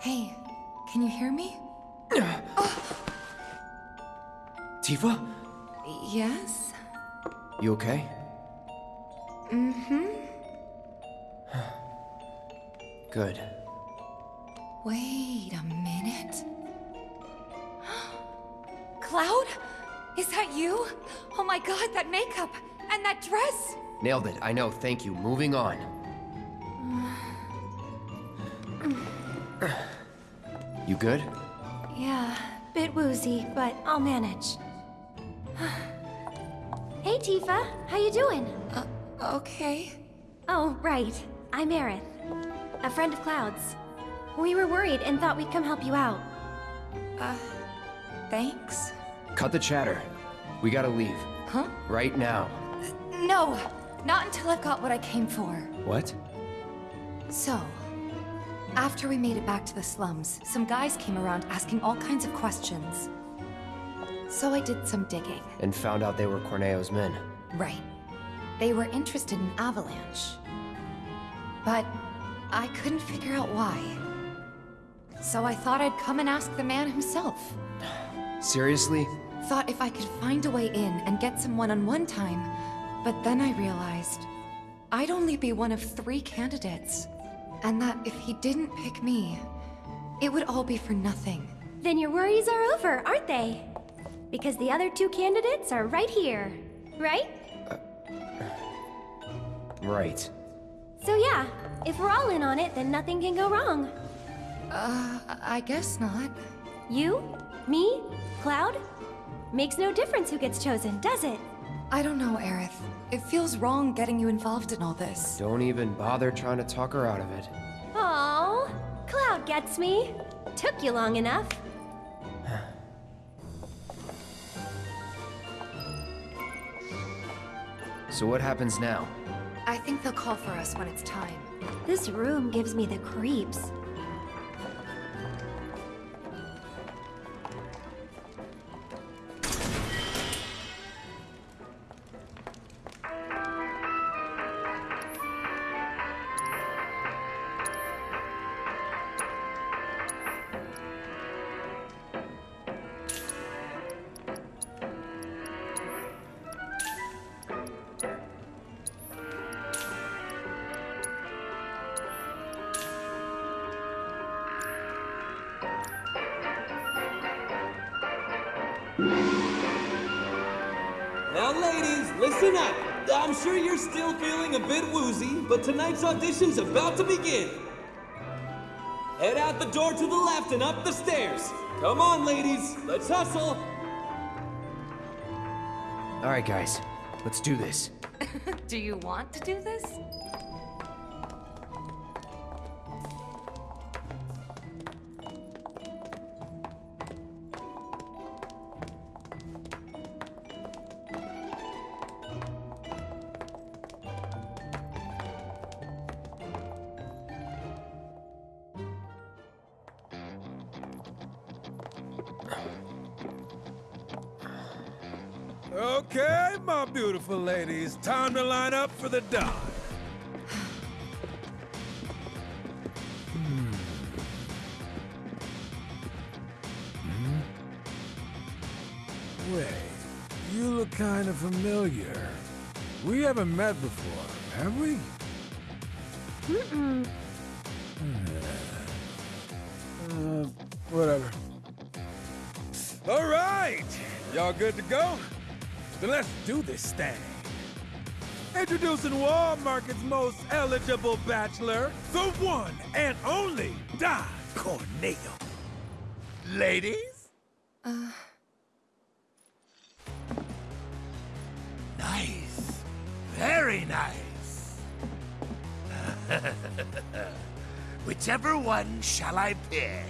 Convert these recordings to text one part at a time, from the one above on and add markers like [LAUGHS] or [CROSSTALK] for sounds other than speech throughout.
Hey, can you hear me? [SIGHS] Tifa? Yes? You okay? Mm-hmm. [SIGHS] Good. Wait a minute. [GASPS] Cloud? Is that you? Oh my god, that makeup! And that dress! Nailed it. I know. Thank you. Moving on. [SIGHS] You good? Yeah, bit woozy, but I'll manage. [SIGHS] hey, Tifa. How you doing? Uh, okay. Oh, right. I'm Aerith. A friend of Cloud's. We were worried and thought we'd come help you out. Uh, thanks? Cut the chatter. We gotta leave. Huh? Right now. No! Not until I've got what I came for. What? So, after we made it back to the slums, some guys came around asking all kinds of questions. So I did some digging. And found out they were Corneo's men. Right. They were interested in Avalanche. But I couldn't figure out why. So I thought I'd come and ask the man himself. Seriously? Thought if I could find a way in and get some one-on-one time, but then I realized I'd only be one of three candidates. And that if he didn't pick me, it would all be for nothing. Then your worries are over, aren't they? Because the other two candidates are right here, right? Right. So yeah, if we're all in on it, then nothing can go wrong. Uh, I guess not. You? Me? Cloud? Makes no difference who gets chosen, does it? I don't know, Aerith. It feels wrong getting you involved in all this. Don't even bother trying to talk her out of it. Oh, Cloud gets me. Took you long enough. [SIGHS] So what happens now? I think they'll call for us when it's time. This room gives me the creeps. But tonight's audition's about to begin. Head out the door to the left and up the stairs. Come on, ladies, let's hustle. All right, guys. Let's do this. [LAUGHS] Do you want to do this? Okay, my beautiful ladies, time to line up for the dive. Hmm. Hmm? Wait, you look kind of familiar. We haven't met before, have we? Mm-mm. Uh, whatever. All right, y'all good to go? Then let's do this thing. Introducing Wall Market's most eligible bachelor, the one and only Don Corneo. Ladies? Uh, Nice. Very nice. [LAUGHS] Whichever one shall I pick?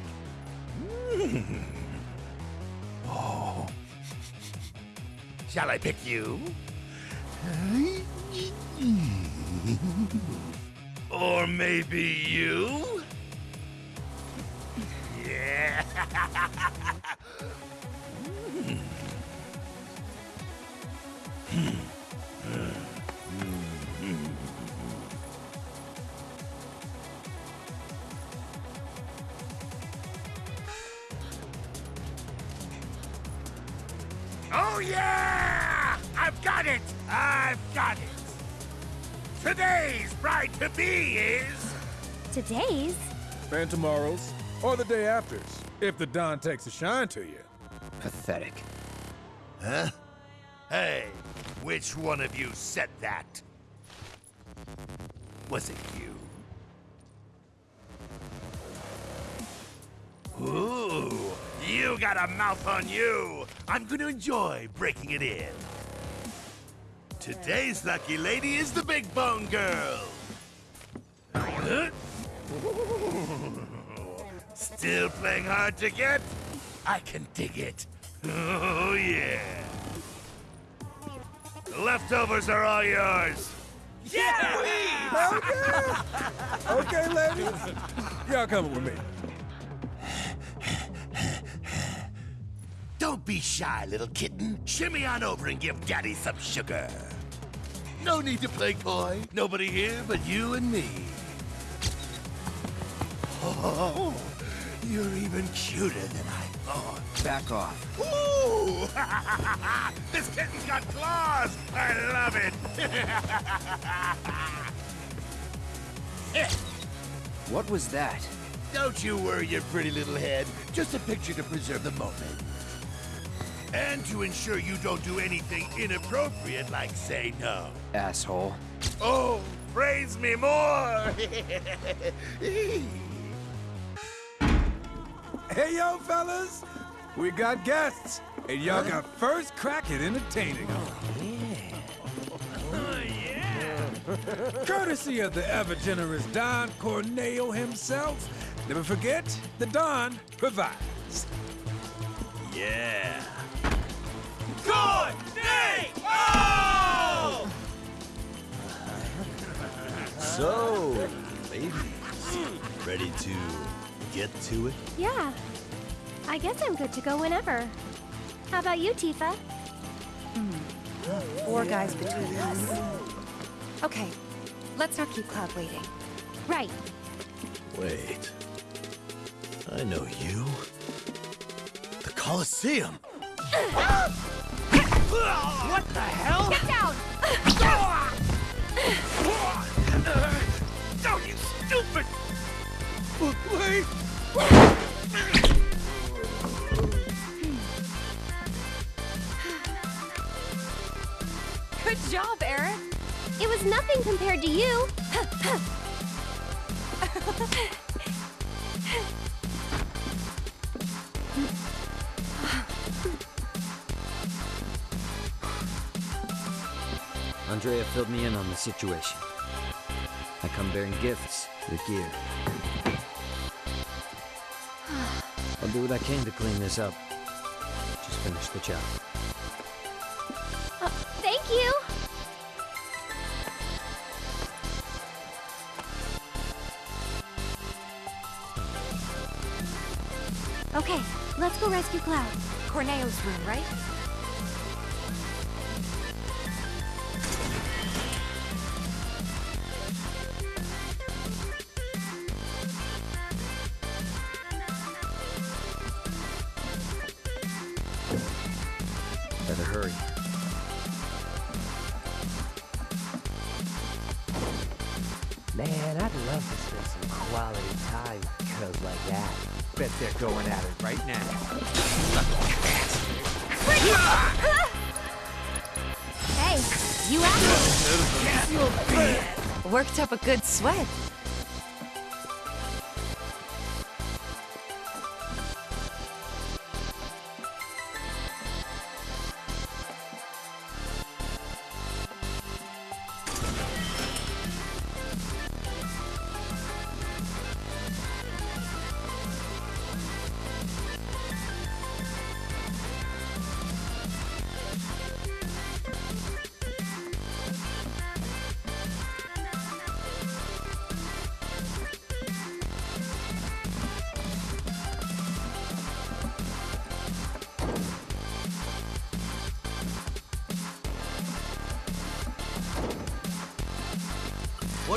Shall I pick you? [LAUGHS] Or maybe you? [LAUGHS] Yeah. [LAUGHS] bride is. Today's? And tomorrow's, or the day after's, if the Don takes a shine to you. Pathetic. Huh? Hey, which one of you said that? Was it you? Ooh, you got a mouth on you. I'm gonna enjoy breaking it in. Today's lucky lady is the Big Bone Girl. Huh? Still playing hard to get? I can dig it. Oh, yeah. The leftovers are all yours. Yeah! Okay, ladies. Y'all coming with me. Don't be shy, little kitten. Shimmy on over and give Daddy some sugar. No need to play coy. Nobody here but you and me. Oh, you're even cuter than I thought. Back off. Ooh! [LAUGHS] this kitten's got claws! I love it! [LAUGHS] What was that? Don't you worry your pretty little head. Just a picture to preserve the moment. And to ensure you don't do anything inappropriate like say no. Asshole. Oh, praise me more! [LAUGHS] Hey, yo, fellas. We got guests, and y'all got first crack at entertaining them. oh, yeah! Courtesy of the ever-generous Don Corneo himself. Never forget, the Don provides. Yeah! Good day! Oh! So, ladies, ready to get to it? Yeah. I guess I'm good to go whenever. How about you, Tifa? Hmm. Four guys between us. Okay, let's not keep Cloud waiting. Right. Wait. I know you. The Colosseum! What the hell? Get down! Oh, you stupid! Wait! Good job, Aerith! It was nothing compared to you. Andrea filled me in on the situation. I come bearing gifts with gear. I'll do what I can to clean this up. Just finish the job. Uh, thank you. Okay, let's go rescue Cloud. Corneo's room, right? Up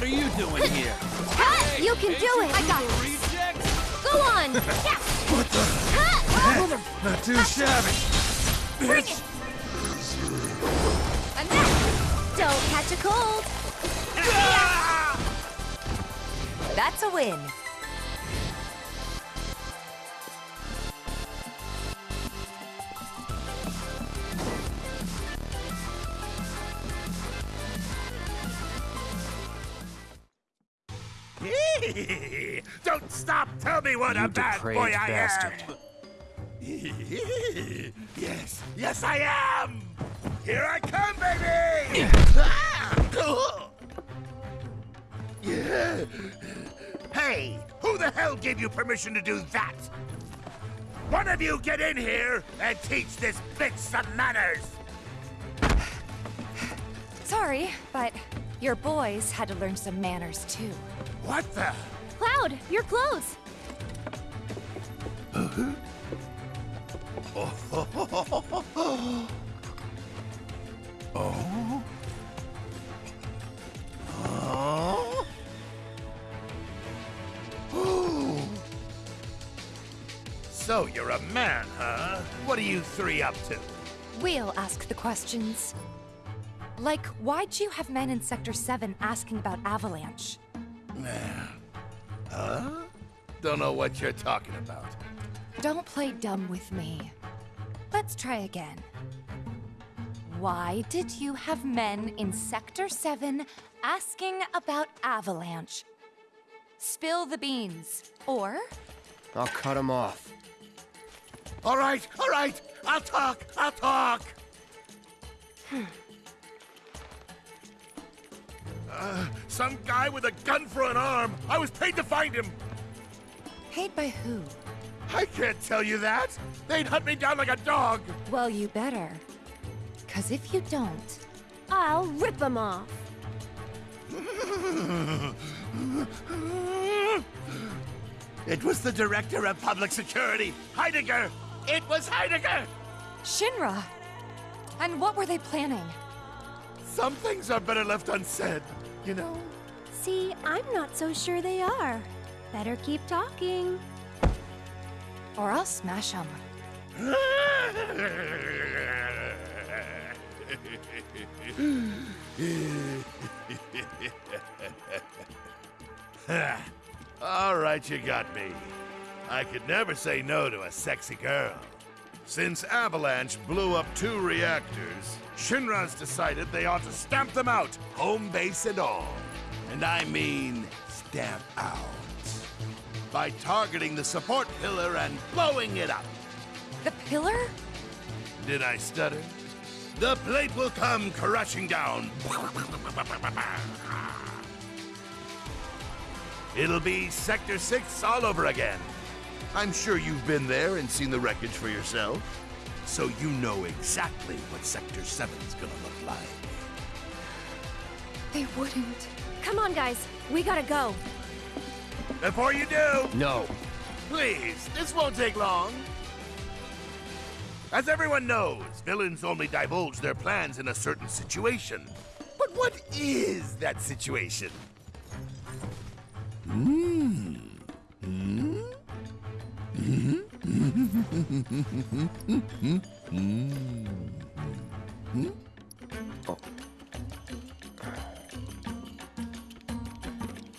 What are you doing here? Hey, you can do it! I got this! Go on! yeah. [LAUGHS] What the? Huh. Not too shabby! Bring it! I'm back! Don't catch a cold! Ah. That's a win! What You a bad depraved boy I bastard. am! yes, yes I am! Here I come, baby! Ah, hey, who the hell gave you permission to do that? One of you get in here and teach this bitch some manners! Sorry, but your boys had to learn some manners too. What the? Cloud, your clothes. You three up to? We'll ask the questions. Like, why'd you have men in Sector 7 asking about Avalanche? Huh? Don't know what you're talking about. Don't play dumb with me. Let's try again. Why did you have men in Sector 7 asking about Avalanche? Spill the beans. Or, I'll cut him off. All right, all right. I'll talk. I'll talk. [SIGHS] uh, some guy with a gun for an arm. I was paid to find him. paid by who? I can't tell you that. They'd hunt me down like a dog. Well, you better. Cause if you don't, I'll rip them off. [LAUGHS] It was the director of public security, Heidegger. It was Heidegger. Shinra! And what were they planning? Some things are better left unsaid, you know. See, I'm not so sure they are. Better keep talking. Or I'll smash them. [LAUGHS] All right, you got me. I could never say no to a sexy girl. Since Avalanche blew up two reactors, Shinra's decided they ought to stamp them out, home base and all. And I mean stamp out. By targeting the support pillar and blowing it up. The pillar? Did I stutter? The plate will come crashing down. It'll be Sector 6 all over again. I'm sure you've been there and seen the wreckage for yourself. So you know exactly what Sector 7's gonna look like. They wouldn't. Come on, guys. We gotta go. Before you do, No. please, this won't take long. As everyone knows, villains only divulge their plans in a certain situation. But what is that situation? Hmm. Hmm?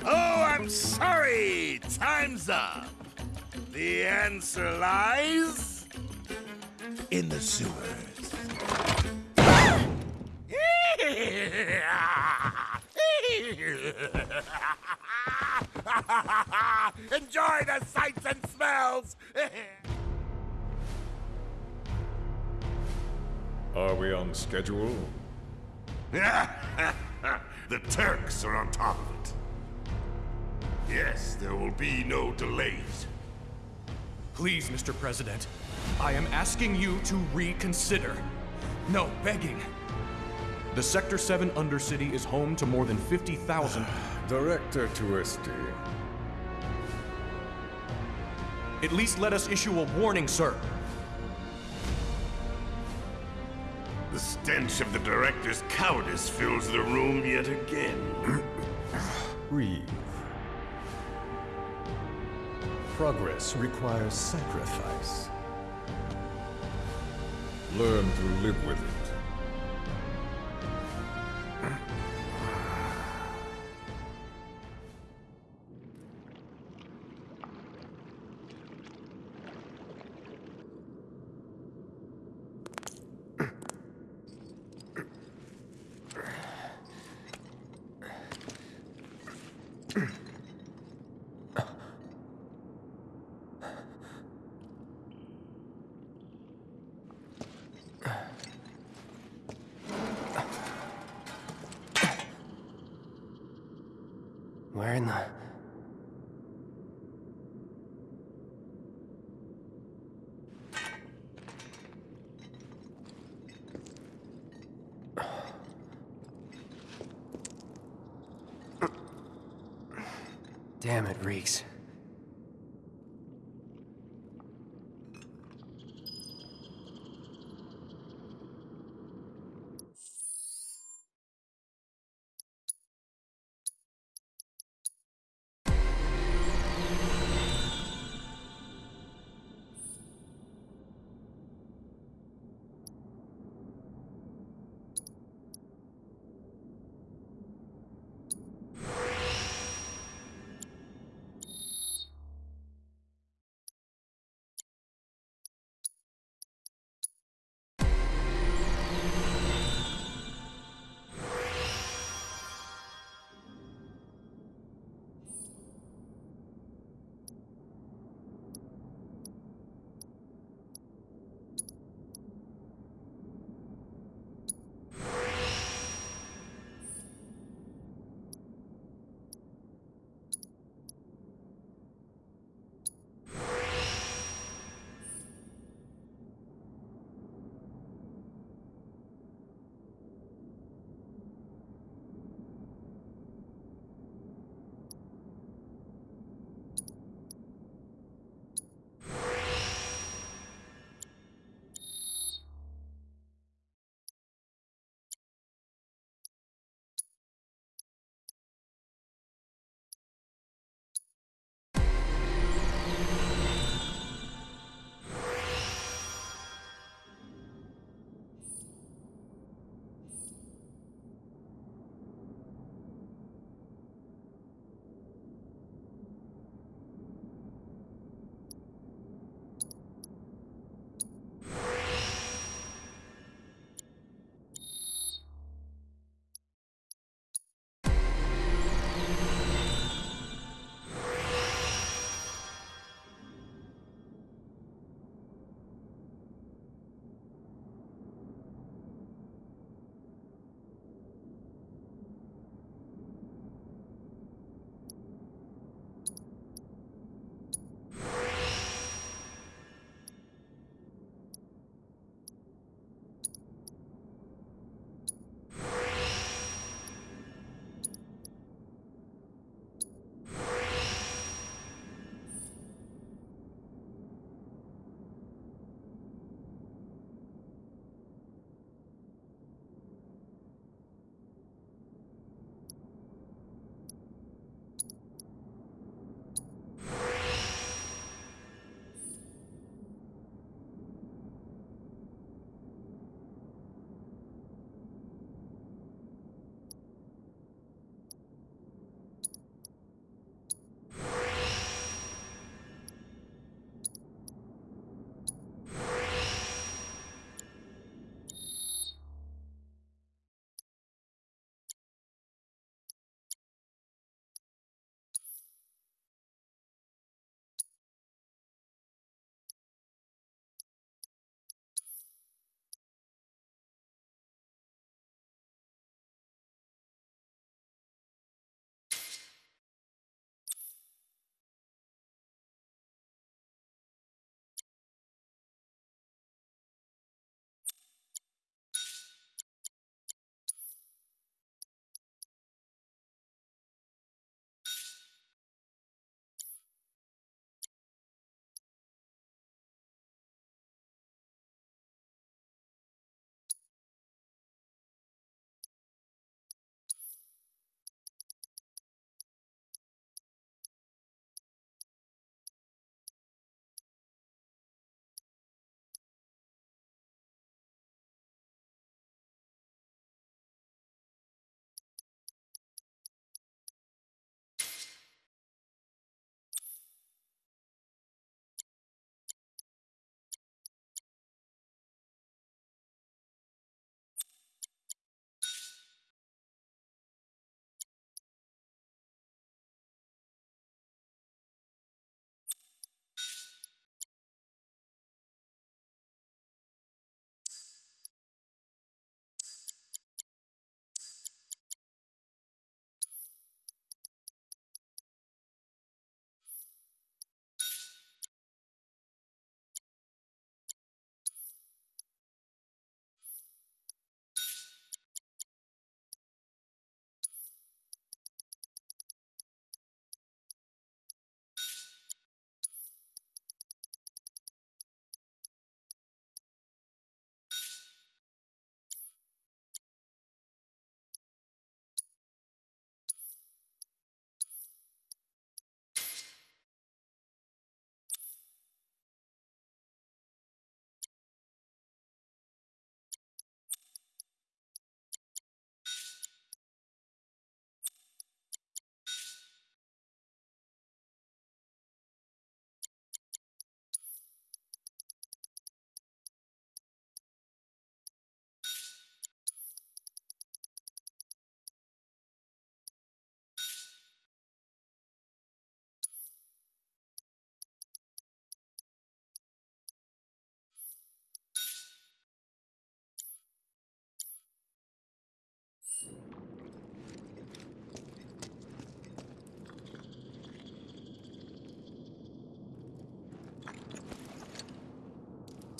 Oh, I'm sorry! Time's up! The answer lies in the sewers. [LAUGHS] [LAUGHS] [LAUGHS] Enjoy the sights and smells! [LAUGHS] Are we on schedule? [LAUGHS] the Turks are on top of it. Yes, there will be no delays. Please, Mr. President, I am asking you to reconsider. No, begging. The Sector 7 Undercity is home to more than 50,000. [SIGHS] [SIGHS] [SIGHS] Director Tuesti. At least let us issue a warning, sir. The stench of the director's cowardice fills the room yet again. [CLEARS THROAT] Breathe. Progress requires sacrifice. Learn to live with it. In the... [SIGHS] Damn, it reeks.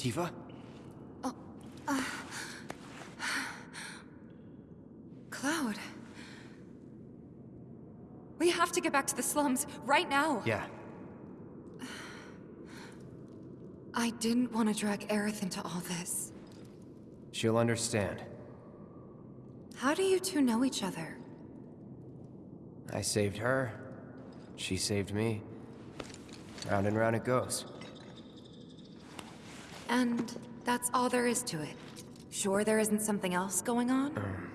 Tifa? Cloud. We have to get back to the slums right now. Yeah. I didn't want to drag Aerith into all this. She'll understand. How do you two know each other? I saved her. She saved me. Round and round it goes. And that's all there is to it. Sure there isn't something else going on? Damn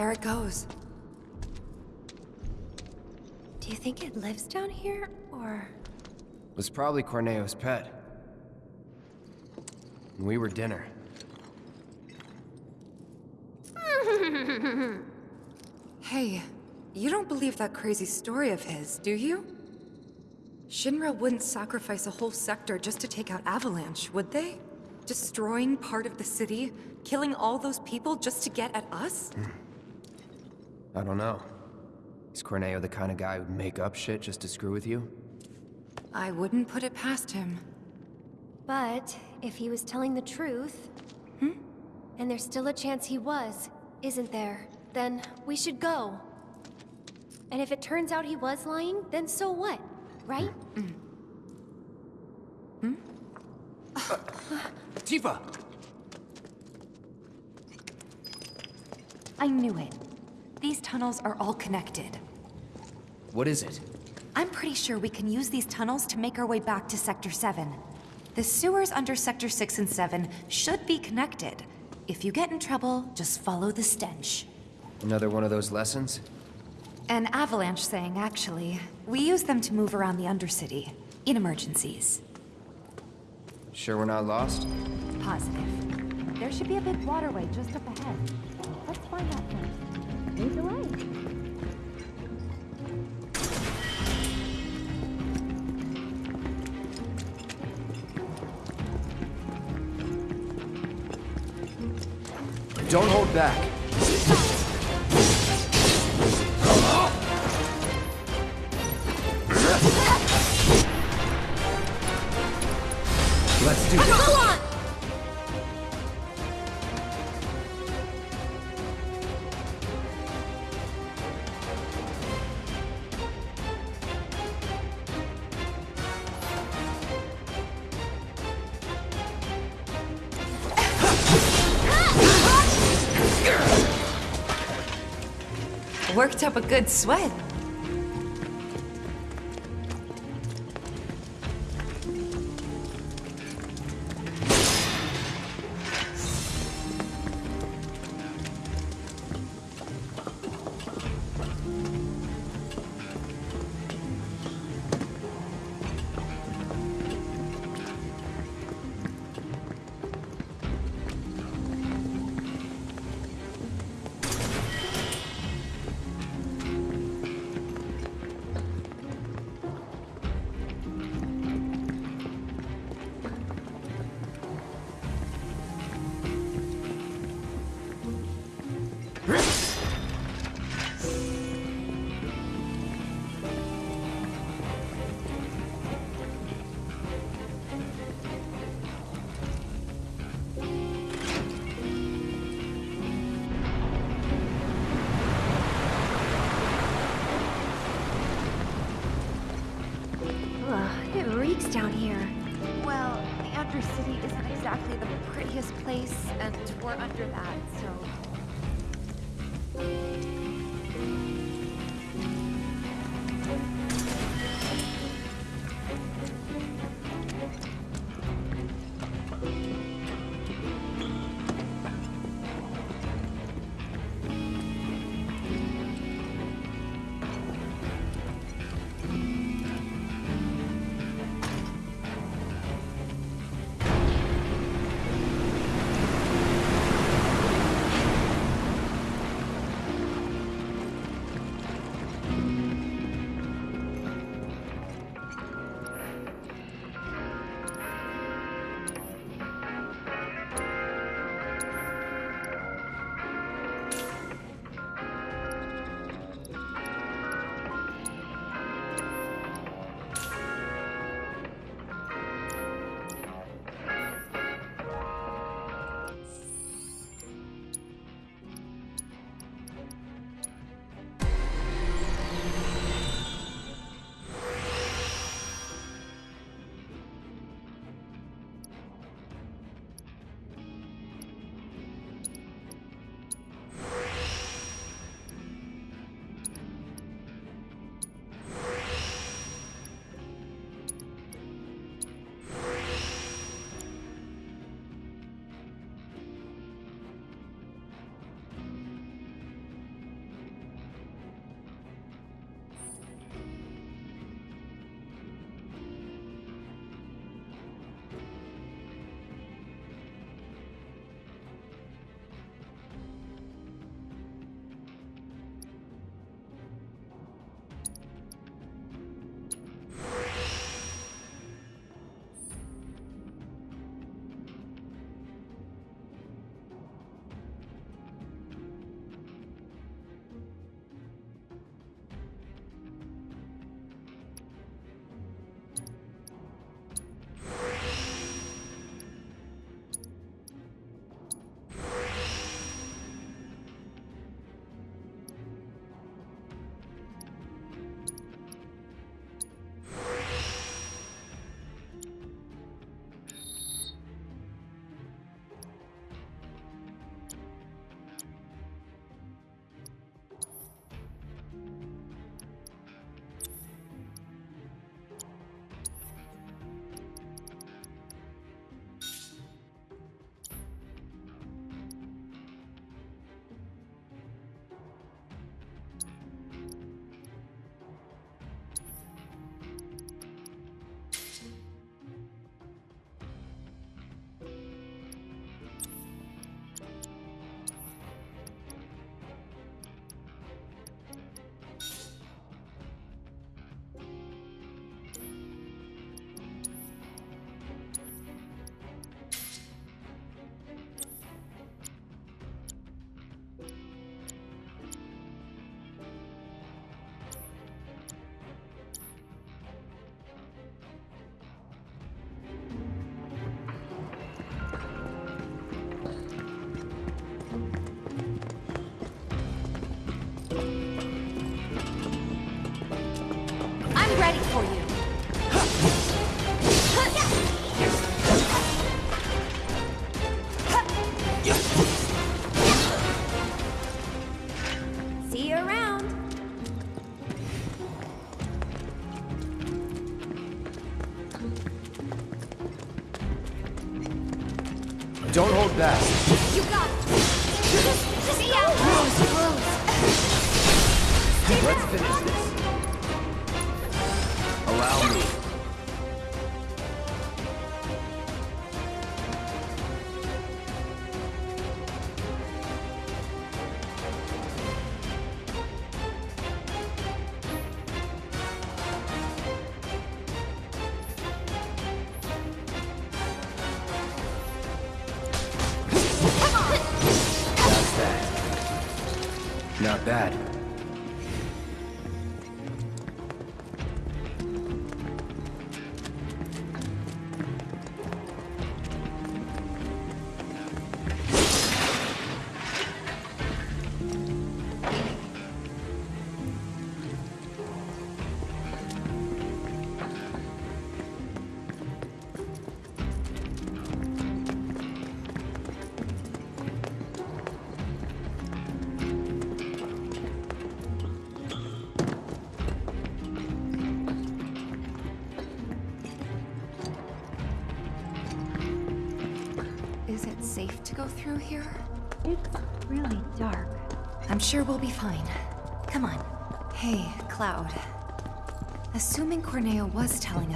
There it goes. Do you think it lives down here, or...? It Was probably Corneo's pet. And we were dinner. [LAUGHS] Hey, you don't believe that crazy story of his, do you? Shinra wouldn't sacrifice a whole sector just to take out Avalanche, would they? Destroying part of the city, killing all those people just to get at us? Mm. I don't know. Is Corneo the kind of guy who'd make up shit just to screw with you? I wouldn't put it past him. But if he was telling the truth, hmm? and there's still a chance he was, isn't there? Then we should go. And if it turns out he was lying, then so what? Right? Hmm? [SIGHS] Tifa! I knew it. These tunnels are all connected. What is it? I'm pretty sure we can use these tunnels to make our way back to Sector 7. The sewers under Sector 6 and 7 should be connected. If you get in trouble, just follow the stench. Another one of those lessons? An Avalanche thing, actually. We use them to move around the Undercity, in emergencies. Sure we're not lost? Positive. There should be a big waterway just up ahead. Let's find that Don't hold back. Worked up a good sweat. Not bad.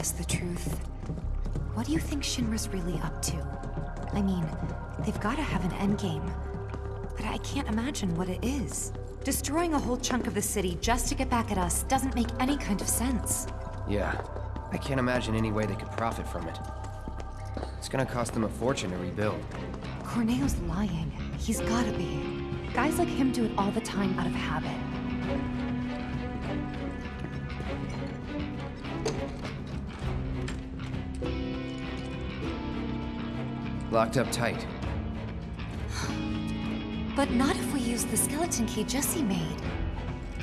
Us the truth, what do you think Shinra's really up to? I mean, they've gotta have an endgame. But I can't imagine what it is. Destroying a whole chunk of the city just to get back at us doesn't make any kind of sense. Yeah. I can't imagine any way they could profit from it. It's gonna cost them a fortune to rebuild. Corneo's lying. He's gotta be. Guys like him do it all the time out of habit. Locked up tight. But not if we use the skeleton key Jesse made.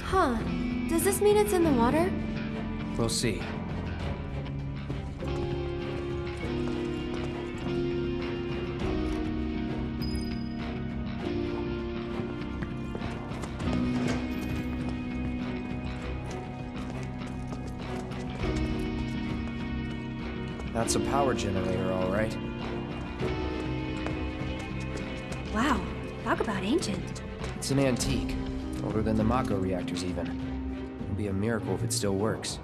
Huh. Does this mean it's in the water? We'll see. That's a power generator, all right. Wow, talk about ancient. It's an antique. Older than the Mako reactors, even. It'll be a miracle if it still works.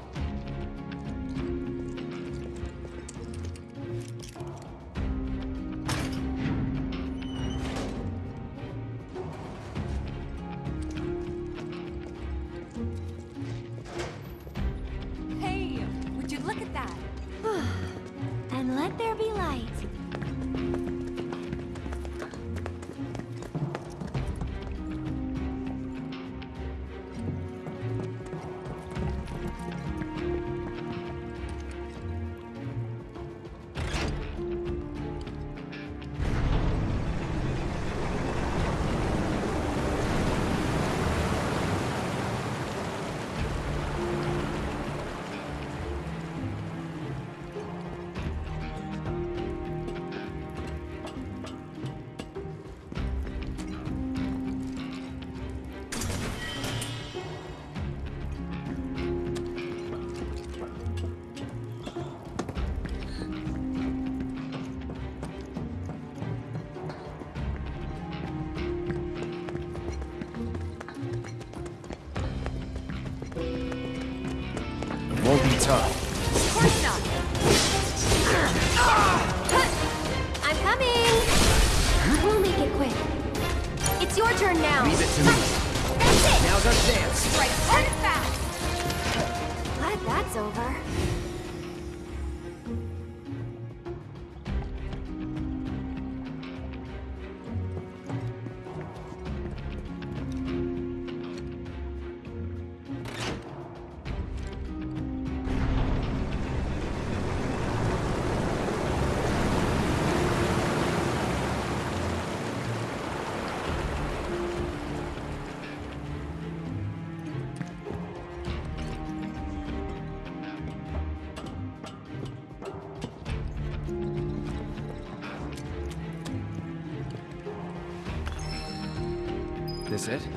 It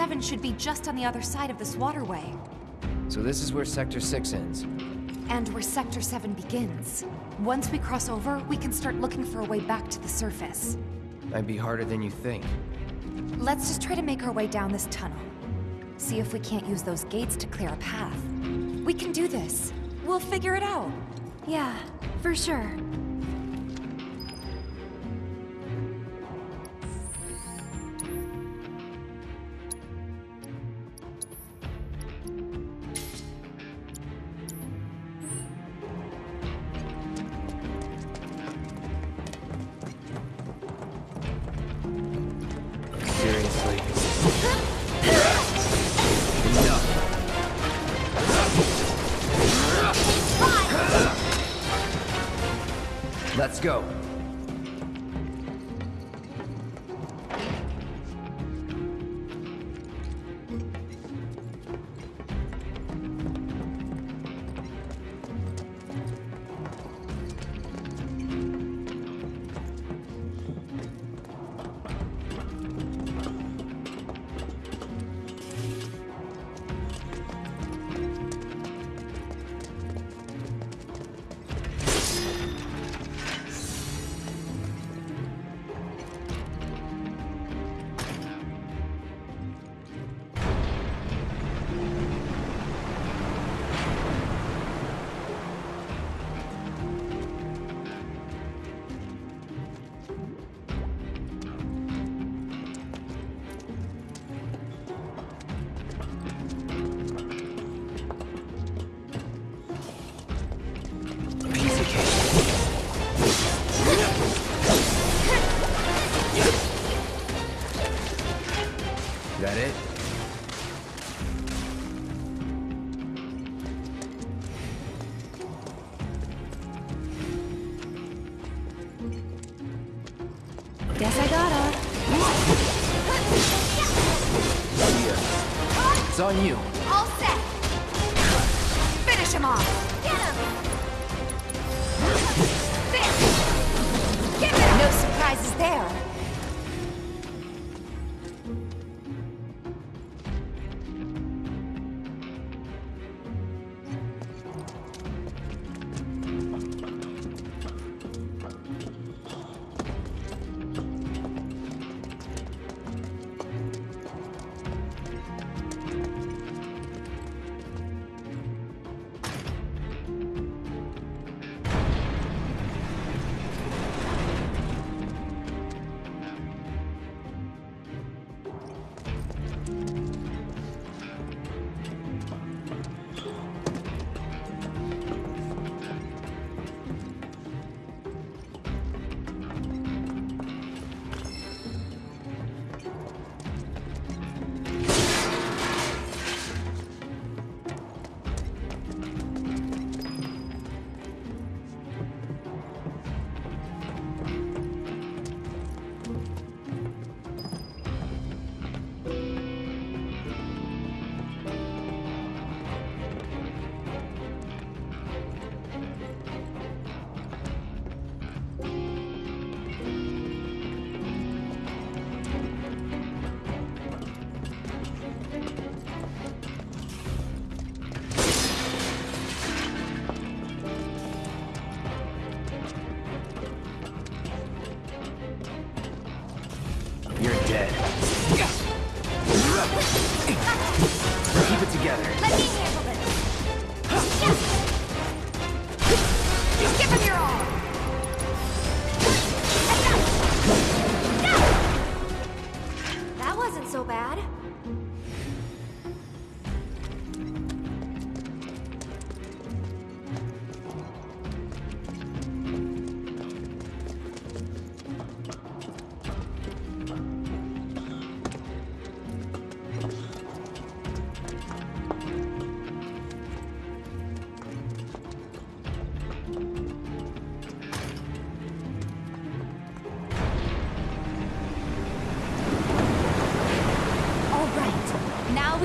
7 should be just on the other side of this waterway. So this is where Sector 6 ends. And where Sector 7 begins. Once we cross over, we can start looking for a way back to the surface. Might be harder than you think. Let's just try to make our way down this tunnel. See if we can't use those gates to clear a path. We can do this. We'll figure it out. Yeah, for sure. Let's go.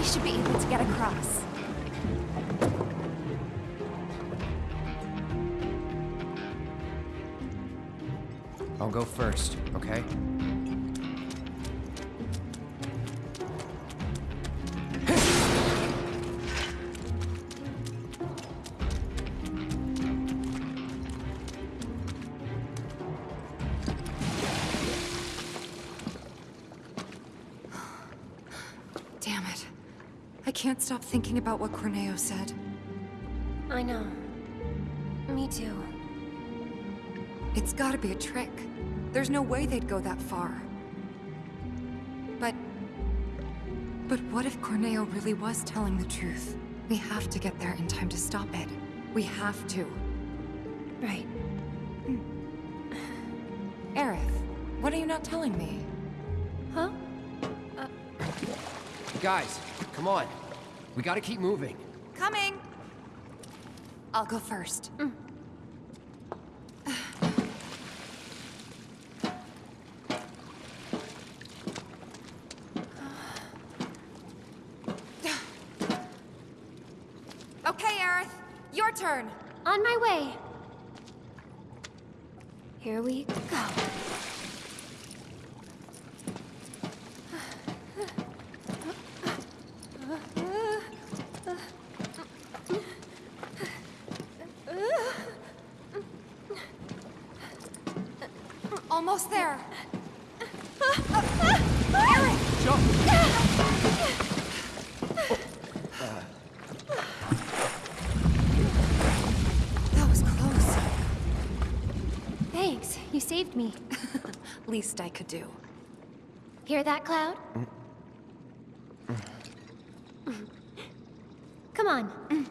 Should be able to get across. I'll go first, okay? Thinking about what Corneo said. I know. Me too. It's gotta be a trick. There's no way they'd go that far. But... But what if Corneo really was telling the truth? We have to get there in time to stop it. We have to. Right. Mm. Aerith, what are you not telling me? Huh? Guys, come on. We gotta keep moving. Coming! I'll go first. Mm. [SIGHS] okay, Aerith. Your turn. On my way. Here we go. Almost there. That was close. Thanks, you saved me. Least I could do. Hear that, Cloud? Mm. Come on.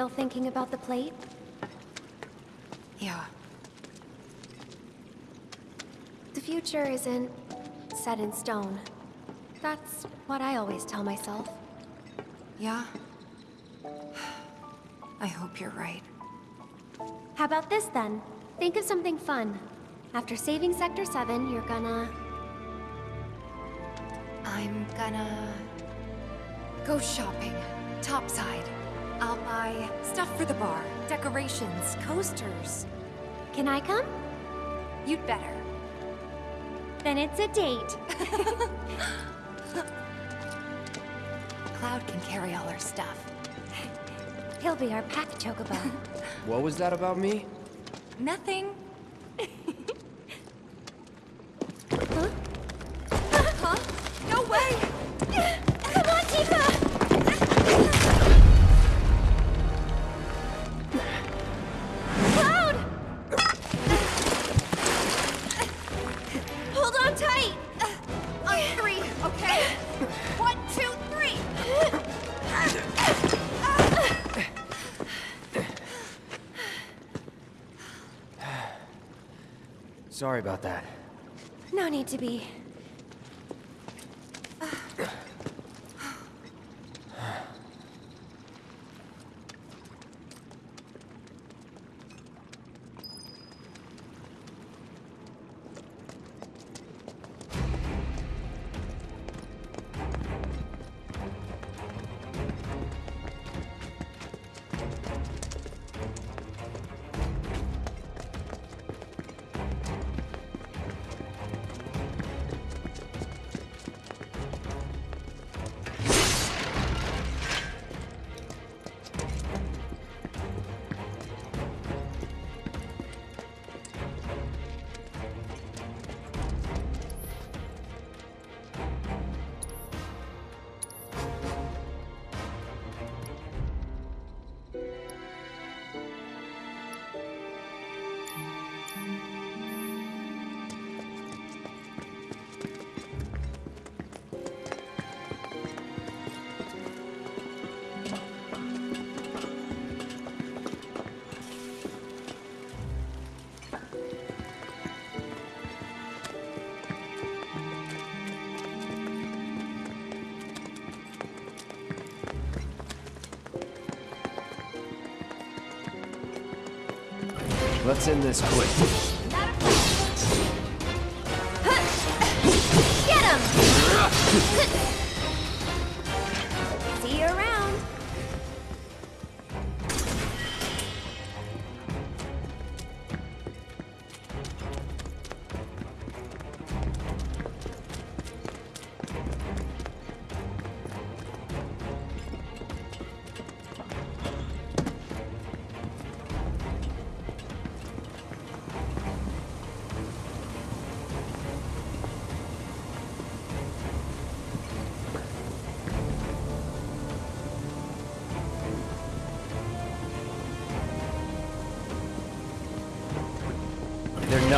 Still thinking about the plate? Yeah. The future isn't set in stone. That's what I always tell myself. Yeah? [SIGHS] I hope you're right. How about this then? Think of something fun. After saving Sector 7, you're gonna... I'm gonna... go shopping. Topside. I'll buy stuff for the bar, decorations, coasters. Can I come? You'd better. Then it's a date. [LAUGHS] Cloud can carry all our stuff. He'll be our pack chocobo. What was that about me? Nothing. Sorry about that. No need to be. Let's end this quick.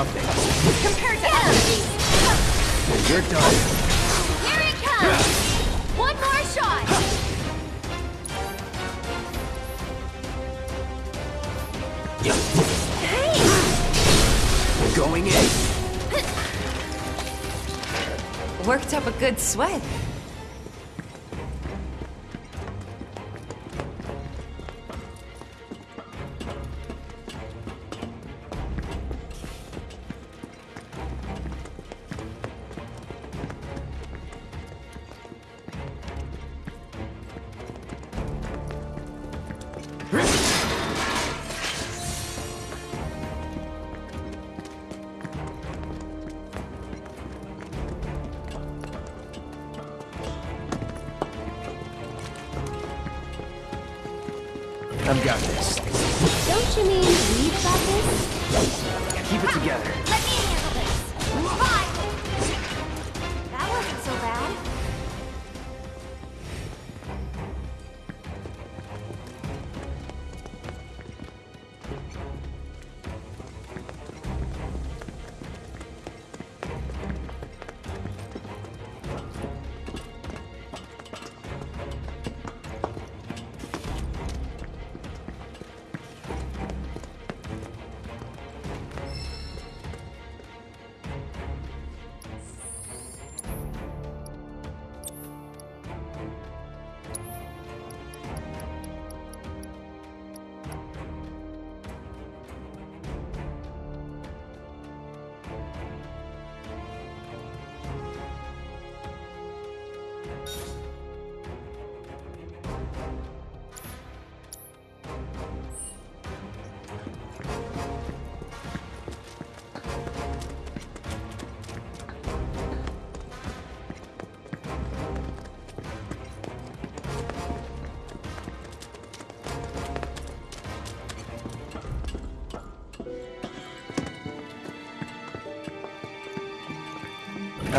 They're nothing. Compared to enemies. You're done. Here it comes! One more shot! Hey! Going in. Worked up a good sweat.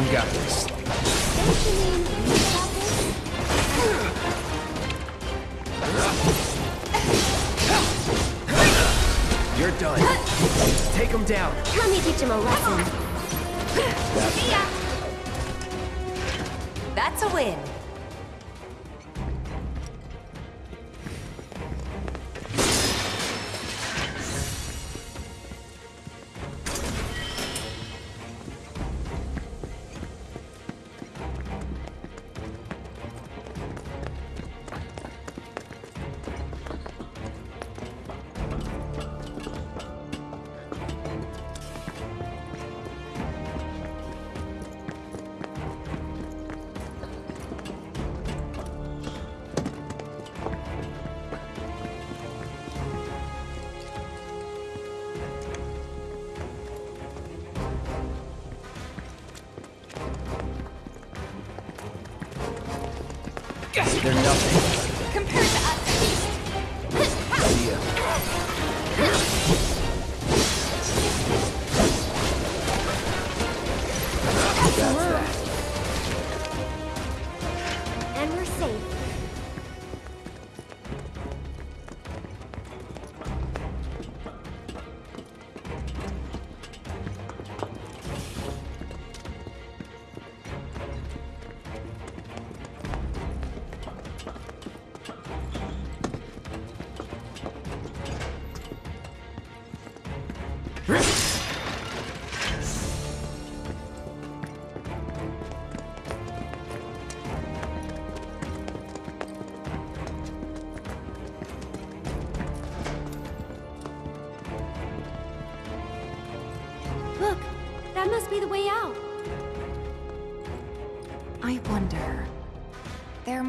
I've got this. You're done. Take him down. Let me teach him a lesson.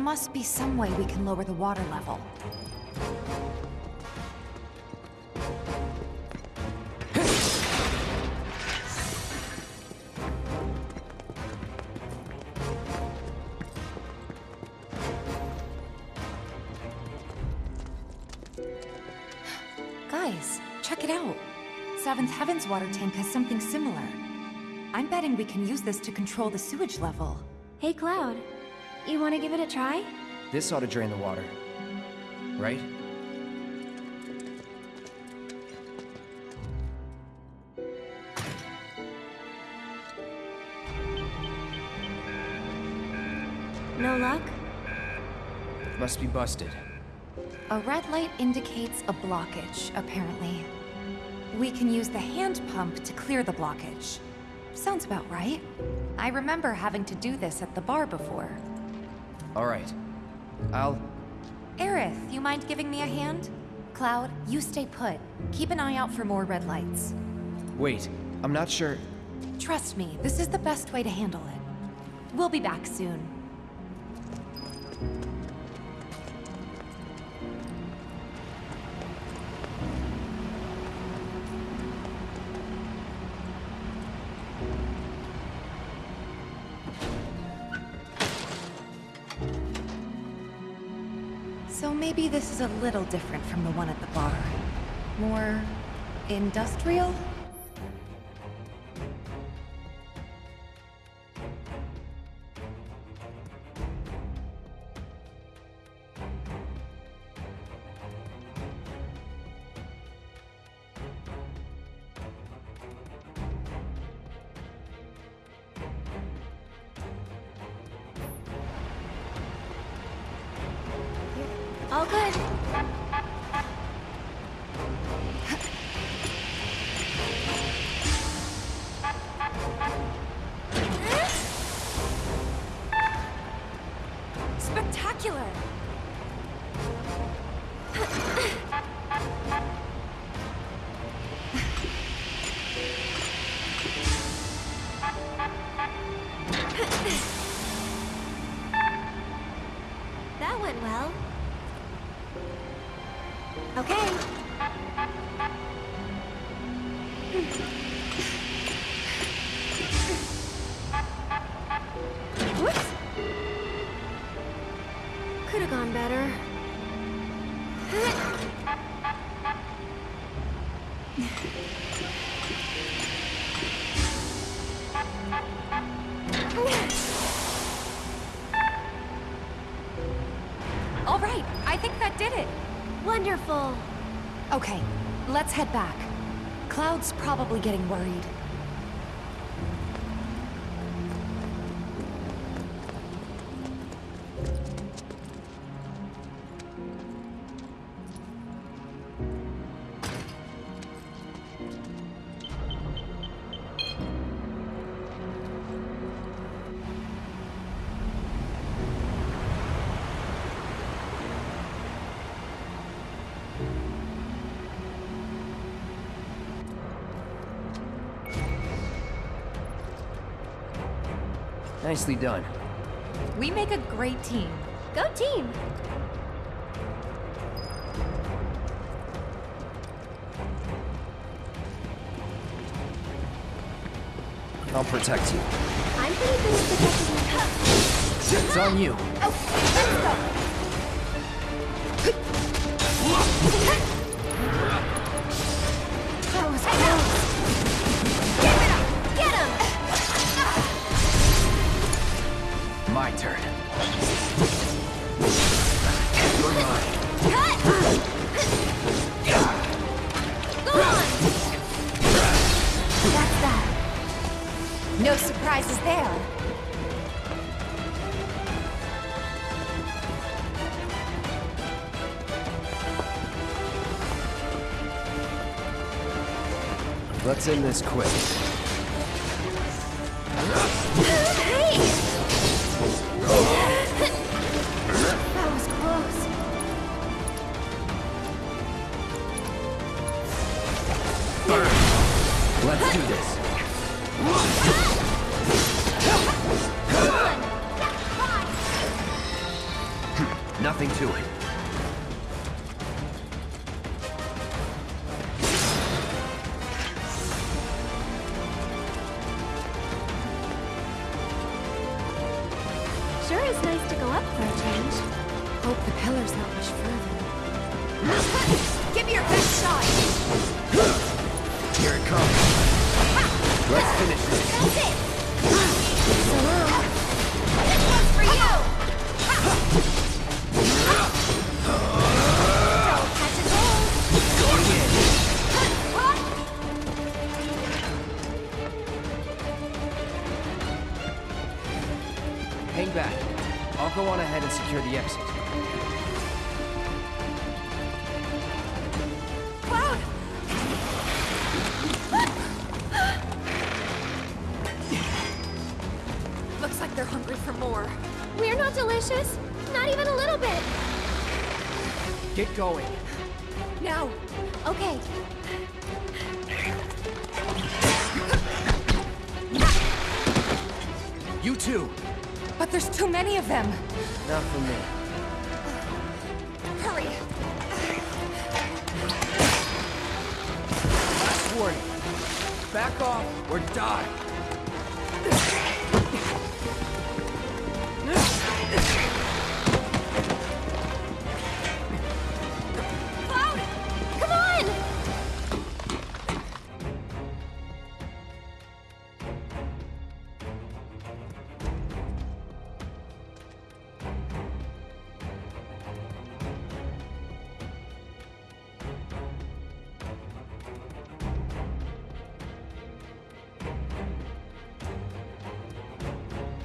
Must be some way we can lower the water level. Guys, check it out. Seventh Heaven's water tank has something similar. I'm betting we can use this to control the sewage level. Hey, Cloud. You want to give it a try? This ought to drain the water. Right? No luck? Must be busted. A red light indicates a blockage, apparently. We can use the hand pump to clear the blockage. Sounds about right. I remember having to do this at the bar before. All right. I'll... Aerith, you mind giving me a hand? Cloud, you stay put. Keep an eye out for more red lights. Wait, I'm not sure... Trust me, this is the best way to handle it. We'll be back soon. This is a little different from the one at the bar. More... industrial? Let's head back. Cloud's probably getting worried. Nicely done. We make a great team. Go team! I'll protect you. I'm pretty good at protecting myself. It's on you. Oh, that this quick. Not much further. Give me your best shot! Here it comes. Let's finish this. That's it! This one's for you! Don't catch a cold! Going in. Hang back. I'll go on ahead and secure the exit. Going. Now! Okay. You too. But there's too many of them! Not for me. Hurry! Last warning. Back off or die.